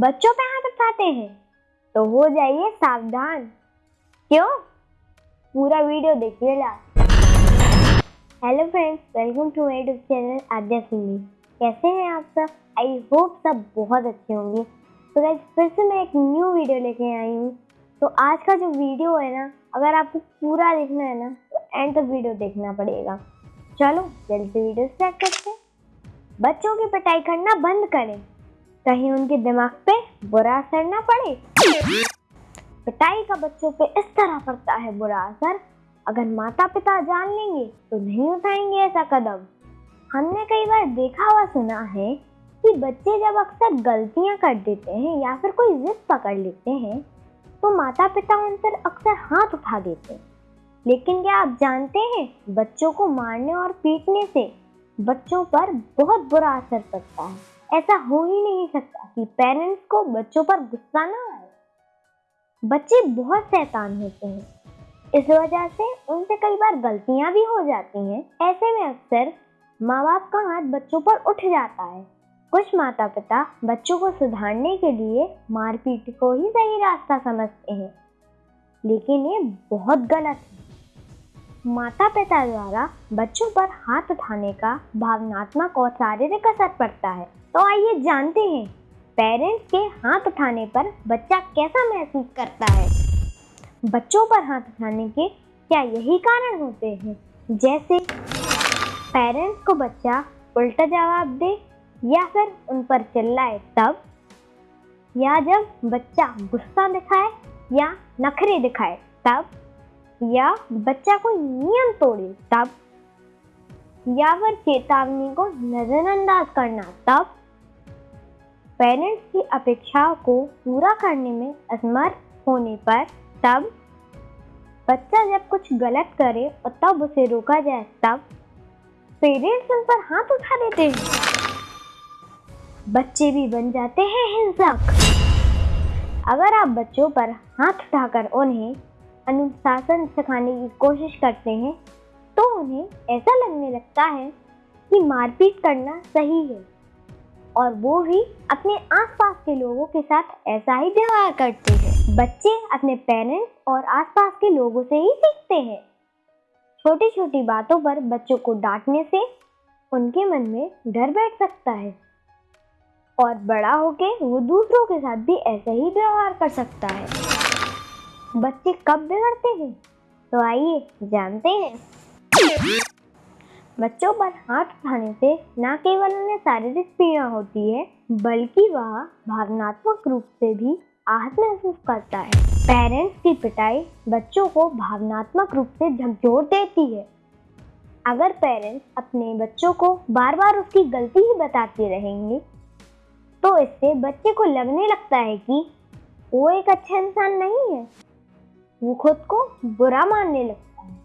बच्चों पे हाथ उठाते हैं तो हो जाइए सावधान। क्यों? पूरा वीडियो देखिए hello friends welcome to my YouTube channel Aadya Singh कैसे हैं आप सब? आई होप सब बहुत अच्छे होंगे। तो गाइस फिर से मैं एक न्यू वीडियो लेके आई हूँ। तो आज का जो वीडियो है ना, अगर आपको पूरा देखना है ना तो एंड तक वीडियो देखना पड़ेगा। चलो, जल्दी से वीडियो स्टार्ट करते हैं। बच्चों की पिटाई करना बंद करें। कहीं उनके दिमाग पे बुरा असर ना पड़े। पिटाई का बच्चों पे इस तरह पड़ता है बुरा असर। अगर माता पिता जान लेंगे तो नहीं उठाएँगे ऐसा कदम। हमने कई बार देखा हुआ सुना है कि बच्चे जब अक्सर गलतियाँ कर देते हैं या फिर कोई जिद पकड़ लेते हैं तो माता पिता उन पर अक्सर हाथ उठा देते हैं। लेकिन क्या आप जानते हैं, बच्चों को मारने और पीटने से बच्चों पर बहुत बुरा असर पड़ता है? ऐसा हो ही नहीं सकता कि पेरेंट्स को बच्चों पर गुस्सा ना आए। बच्चे बहुत शैतान होते हैं। इस वजह से उनसे कई बार गलतियाँ भी हो जाती हैं। ऐसे में अक्सर माँ बाप का हाथ बच्चों पर उठ जाता है। कुछ माता पिता बच्चों को सुधारने के लिए मारपीट को ही सही रास्ता समझते हैं। लेकिन ये बहुत गलत है। माता पिता द्वारा बच्चों पर हाथ उठाने का भावनात्मक और शारीरिक असर पड़ता है। तो आइए जानते हैं पेरेंट्स के हाथ उठाने पर बच्चा कैसा महसूस करता है? बच्चों पर हाथ उठाने के क्या यही कारण होते हैं? जैसे पेरेंट्स को बच्चा उल्टा जवाब दे या फिर उन पर चिल्लाए तब? या जब बच्चा गुस्सा दिखाए या नखरे दिखाए तब? या बच्चा कोई नियम तोड़े तब? या फिर चेतावनी को नजरअंदाज करना तब? पेरेंट्स की अपेक्षाओं को पूरा करने में असमर्थ होने पर तब बच्चा जब कुछ गलत करे और तब उसे रोका जाए, तब पेरेंट्स उन पर हाथ उठा देते हैं। बच्चे भी बन जाते हैं हिंसक। अगर आप बच्चों पर हाथ उठाकर उन्हें अनुशासन सिखाने की कोशिश करते हैं तो उन्हें ऐसा लगने लगता है कि मारपीट करना सही है। और वो भी अपने आसपास के लोगों के साथ ऐसा ही व्यवहार करते हैं। बच्चे अपने पेरेंट्स और आसपास के लोगों से ही सीखते हैं। छोटी छोटी बातों पर बच्चों को डांटने से उनके मन में डर बैठ सकता है और बड़ा होके वो दूसरों के साथ भी ऐसा ही व्यवहार कर सकता है। बच्चे कब बिगड़ते हैं? तो आइए जानते हैं। बच्चों पर हाथ उठाने से न केवल उन्हें शारीरिक पीड़ा होती है, बल्कि वह भावनात्मक रूप से भी आहत महसूस करता है। पेरेंट्स की पिटाई बच्चों को भावनात्मक रूप से झकझोर देती है। अगर पेरेंट्स अपने बच्चों को बार बार उसकी गलती ही बताते रहेंगे तो इससे बच्चे को लगने लगता है कि वो एक अच्छा इंसान नहीं है। वो खुद को बुरा मानने लगता है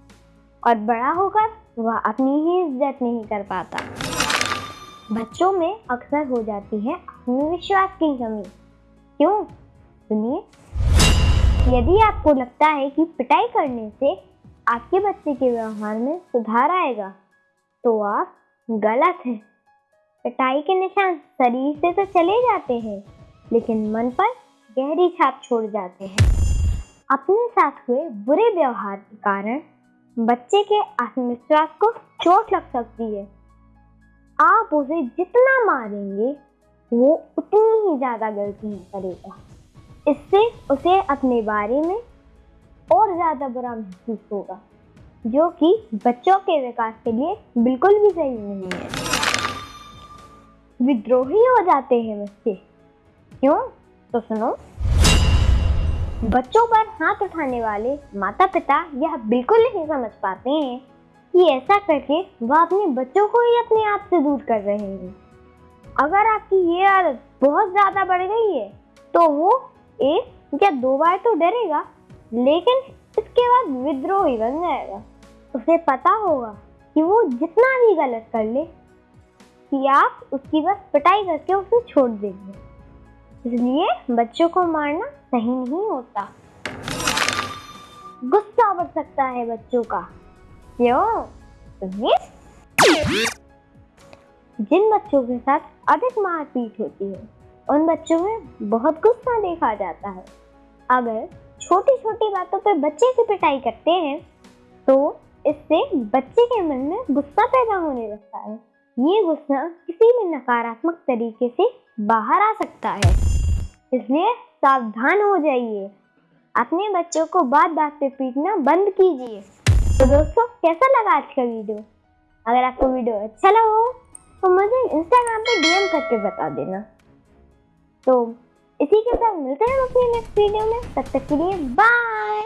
और बड़ा होकर वह अपनी ही इज़्ज़त नहीं कर पाता। बच्चों में अक्सर हो जाती है आत्मविश्वास की कमी। क्यों? सुनिए। यदि आपको लगता है कि पिटाई करने से आपके बच्चे के व्यवहार में सुधार आएगा तो आप गलत हैं। पिटाई के निशान शरीर से तो चले जाते हैं, लेकिन मन पर गहरी छाप छोड़ जाते हैं। अपने साथ हुए बुरे व्यवहार के कारण बच्चे के आत्मविश्वास को चोट लग सकती है। आप उसे जितना मारेंगे, वो उतनी ही ज़्यादा गलतियाँ करेगा। इससे उसे अपने बारे में और ज़्यादा बुरा महसूस होगा, जो कि बच्चों के विकास के लिए बिल्कुल भी सही नहीं है। विद्रोही हो जाते हैं बच्चे। क्यों? तो सुनो। बच्चों पर हाथ उठाने वाले माता पिता यह बिल्कुल नहीं समझ पाते हैं कि ऐसा करके वह अपने बच्चों को ही अपने आप से दूर कर रहे हैं। अगर आपकी ये आदत बहुत ज़्यादा बढ़ गई है तो वो एक या दो बार तो डरेगा, लेकिन इसके बाद विद्रोह ही बन जाएगा। उसे पता होगा कि वो जितना भी गलत कर ले, कि आप उसकी बस पिटाई करके उसे छोड़ देंगे। इसलिए बच्चों को मारना सही नहीं होता। गुस्सा बढ़ सकता है बच्चों का। क्यों? सुनिए जिन बच्चों के साथ अधिक मारपीट होती है, उन बच्चों में बहुत गुस्सा देखा जाता है। अगर छोटी छोटी बातों पर बच्चे की पिटाई करते हैं तो इससे बच्चे के मन में गुस्सा पैदा होने लगता है। ये गुस्सा किसी भी नकारात्मक तरीके से बाहर आ सकता है। इसलिए सावधान हो जाइए। अपने बच्चों को बात बात पे पीटना बंद कीजिए। तो दोस्तों, कैसा लगा आज का वीडियो? अगर आपको वीडियो अच्छा लगा हो तो मुझे इंस्टाग्राम पे डीएम करके बता देना। तो इसी के साथ मिलते हैं अपने नेक्स्ट वीडियो में। तब तक के लिए बाय